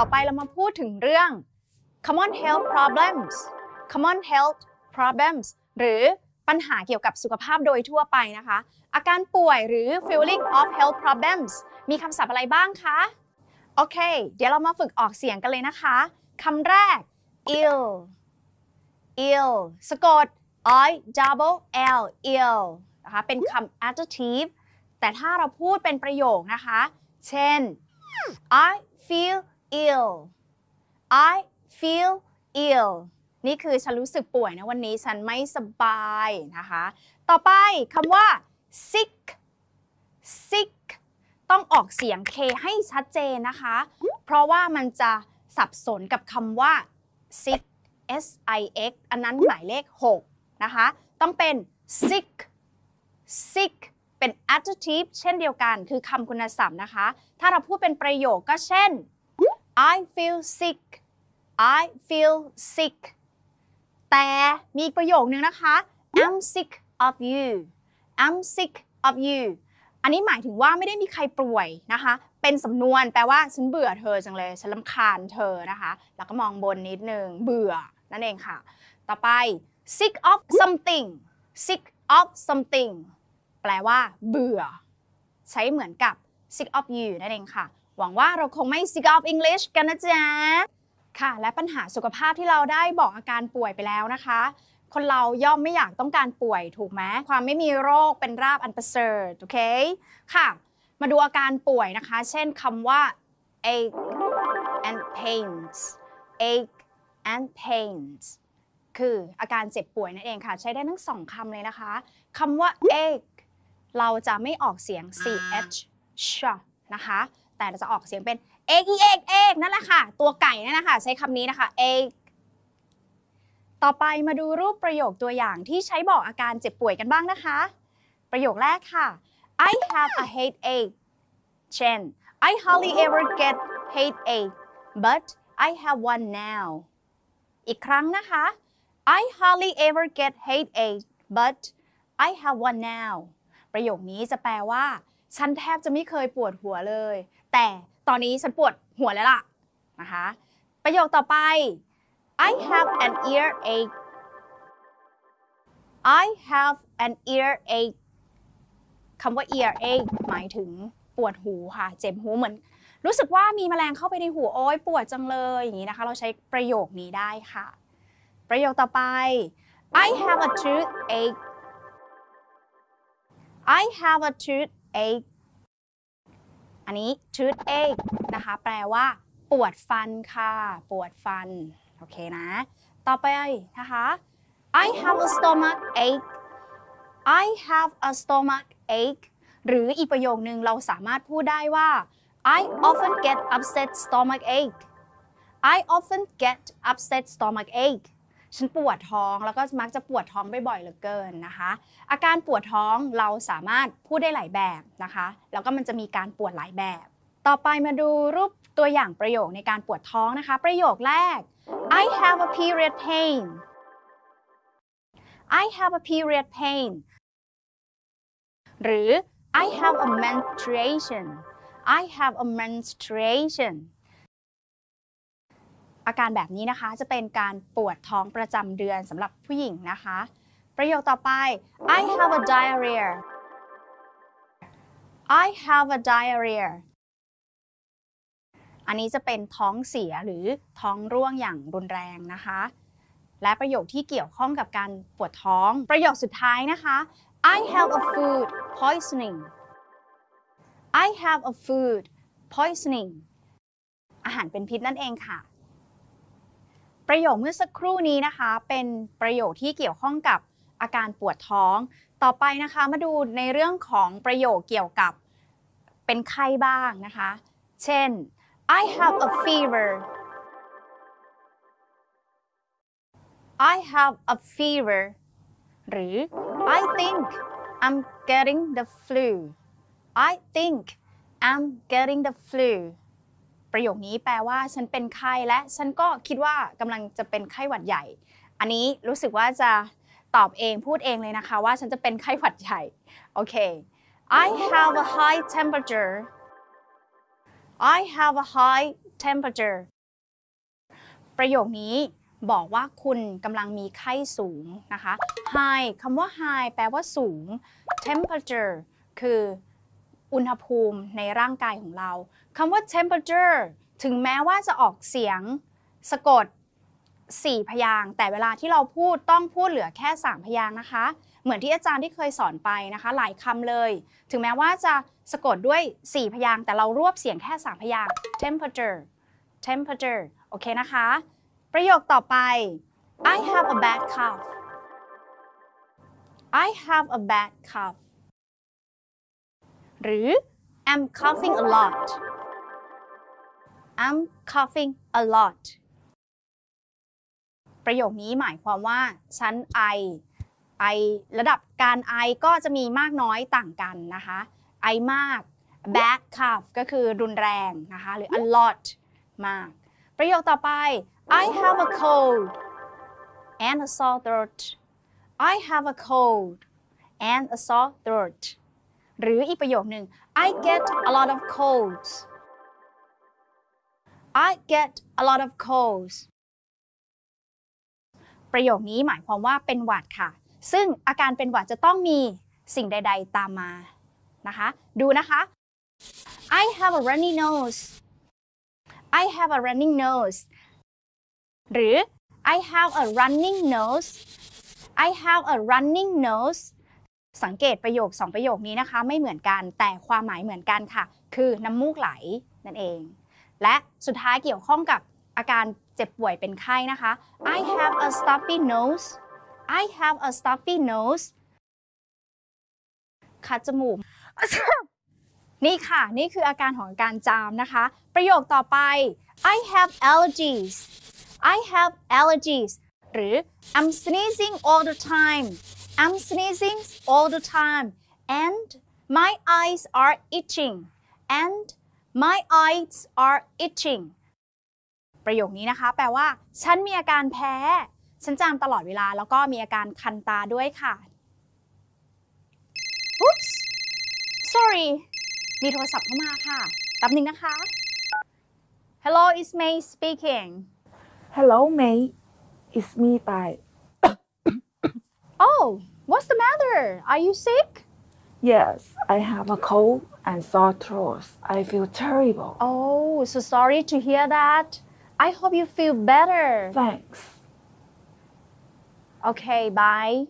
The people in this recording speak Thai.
ต่อไปเรามาพูดถึงเรื่อง common health problems common health problems หรือปัญหาเกี่ยวกับสุขภาพโดยทั่วไปนะคะ อาการป่วยหรือ feeling of health problems มีคำศัพท์อะไรบ้างคะ โอเค เดี๋ยวเรามาฝึกออกเสียงกันเลยนะคะ คำแรก ill ill สะกด i double l ill นะคะ เป็นคำ adjective แต่ถ้าเราพูดเป็นประโยคนะคะ เช่น I feel ill I feel ill นี่คือฉันรู้สึกป่วยนะวันนี้ฉันไม่สบายนะคะ ต่อไปคำว่า sick sick ต้องออกเสียง k ให้ชัดเจนนะคะ เพราะว่ามันจะสับสนกับคำว่า sick s i x อันนั้นหมายเลข 6 นะคะ ต้องเป็น sick sick เป็น adjective เช่นเดียวกัน คือคำคุณศัพท์นะคะ ถ้าเราพูดเป็นประโยคก็เช่น I feel sick I feel sick แต่มีอีกประโยคนึงนะคะ I'm sick of you I'm sick of you อันนี้หมายถึงว่าไม่ได้มีใครป่วยนะคะ เป็นสำนวนแปลว่าฉันเบื่อเธอจังเลย ฉันลำคาญเธอนะคะ แล้วก็มองบนนิดนึง เบื่อ นั่นเองค่ะ ต่อไป sick of something sick of something แปลว่าเบื่อ ใช้เหมือนกับ sick of you นั่นเองค่ะ หวังว่าเราคงไม่ sick of English กันนะจ๊ะ ค่ะ และปัญหาสุขภาพที่เราได้บอกอาการป่วยไปแล้วนะคะ คนเราย่อมไม่อยากต้องการป่วยถูกไหมความไม่มีโรคเป็นราบอันประเสริฐโอเค ค่ะ มาดูอาการป่วยนะคะ เช่นคำว่า ache and pains ache and pains คืออาการเจ็บป่วยนั่นเองค่ะ ใช้ได้ทั้งสองคำเลยนะคะคำว่า ache เราจะไม่ออกเสียง ch นะคะ แต่จะออกเสียงเป็น ache ache ache นั่นแหละค่ะ ตัวไก่นั่นนะคะใช้คำนี้นะคะ ache ต่อไปมาดูรูปประโยคตัวอย่างที่ใช้บอกอาการเจ็บป่วยกันบ้างนะคะ ประโยคแรกค่ะ I have a headache เช่น I hardly ever get headache but I have one now อีกครั้งนะคะ I hardly ever get headache but I have one now ประโยคนี้จะแปลว่า ฉันแทบจะไม่เคยปวดหัวเลยแต่ตอนนี้ฉันปวดหัวแล้วล่ะนะคะ ประโยคต่อไป I have an earache I have an earache คำว่า earache หมายถึงปวดหูค่ะ เจ็บหูเหมือน รู้สึกว่ามีแมลงเข้าไปในหูโอ้ยปวดจังเลยอย่างนี้นะคะ เราใช้ประโยคนี้ได้ค่ะ ประโยคต่อไป I have a toothache I have a toothache อันนี้ toothache นะคะ แปลว่า ปวดฟันค่ะ ปวดฟัน โอเคนะ ต่อไปนะคะ I have a stomach ache I have a stomach ache หรืออีกประโยคนึงเราสามารถพูดได้ว่า I often get upset stomach ache I often get upset stomach ache ฉันปวดท้องแล้วก็มักจะปวดท้องบ่อยๆเหลือเกินนะคะ อาการปวดท้องเราสามารถพูดได้หลายแบบนะคะ แล้วก็มันจะมีการปวดหลายแบบ ต่อไปมาดูรูปตัวอย่างประโยคในการปวดท้องนะคะ ประโยคแรก I have a period pain I have a period pain หรือ I have a menstruation I have a menstruation อาการแบบนี้นะคะจะเป็นการปวดท้องประจำเดือนสำหรับผู้หญิงนะคะ ประโยคต่อไป I have a diarrhea I have a diarrhea อันนี้จะเป็นท้องเสียหรือท้องร่วงอย่างรุนแรงนะคะ และประโยคที่เกี่ยวข้องกับการปวดท้อง ประโยคสุดท้ายนะคะ I have a food poisoning I have a food poisoning อาหารเป็นพิษนั่นเองค่ะ ประโยคเมื่อสักครู่นี้นะคะ เป็นประโยคที่เกี่ยวข้องกับอาการปวดท้อง ต่อไปนะคะมาดูในเรื่องของประโยคเกี่ยวกับเป็นไข้บ้างนะคะ เช่น I have a fever I have a fever หรือ I think I'm getting the flu I think I'm getting the flu ประโยคนี้แปลว่าฉันเป็นไข้และฉันก็คิดว่ากำลังจะเป็นไข้หวัดใหญ่ อันนี้รู้สึกว่าจะตอบเองพูดเองเลยนะคะว่าฉันจะเป็นไข้หวัดใหญ่ โอเค I have a high temperature I have a high temperature ประโยคนี้บอกว่าคุณกำลังมีไข้สูงนะคะ high คำว่า high แปลว่าสูง temperature คือ อุณหภูมิในร่างกายของเราคำว่า temperature ถึงแม้ว่าจะออกเสียงสะกด 4 พยางแต่เวลาที่เราพูดต้องพูดเหลือแค่ 3 พยางนะคะ เหมือนที่อาจารย์ที่เคยสอนไปนะคะ หลายคำเลย ถึงแม้ว่าจะสะกดด้วย 4 พยางแต่เรารวบเสียงแค่ 3 พยาง temperature temperature โอเคนะคะ ประโยคต่อไป I have a bad cough I have a bad cough หรือ I'm coughing a lot I'm coughing a lot ประโยคนี้หมายความว่า ฉันไอ ไอระดับการไอก็จะมีมากน้อยต่างกันนะคะ ไอมาก bad cough ก็คือรุนแรงนะคะ หรือ a lot มาก ประโยคต่อไป I have a cold and a sore throat I have a cold and a sore throat หรืออีกประโยคหนึ่ง I get a lot of colds I get a lot of colds ประโยคนี้หมายความว่าเป็นหวัดค่ะ ซึ่งอาการเป็นหวัดจะต้องมีสิ่งใด ๆ ตามมานะคะ ดูนะคะ I have a runny nose I have a running nose หรือ I have a running nose I have a running nose สังเกตประโยค 2 ประโยคนี้นะคะ ไม่เหมือนกันแต่ความหมายเหมือนกันค่ะ คือน้ำมูกไหลนั่นเอง และสุดท้ายเกี่ยวข้องกับอาการเจ็บป่วยเป็นไข้นะคะ I have a stuffy nose I have a stuffy nose คัดจมูก นี่ค่ะ นี่คืออาการของการจามนะคะ ประโยคต่อไป I have allergies I have allergies หรือ I'm sneezing all the time I'm sneezing all the time and my eyes are itching and my eyes are itching ประโยคนี้นะคะ แปลว่า ฉันมีอาการแพ้ ฉันจามตลอดเวลา แล้วก็มีอาการคันตาด้วยค่ะ Oops sorry มีโทรศัพท์เข้ามาค่ะแป๊บหนึงนะคะ Hello it's May speaking Hello, May. It's me, Bai. Oh what's the matter are you sick Yes, I have a cold and sore throat. I feel terrible. Oh so sorry to hear that I hope you feel better Thanks. Okay bye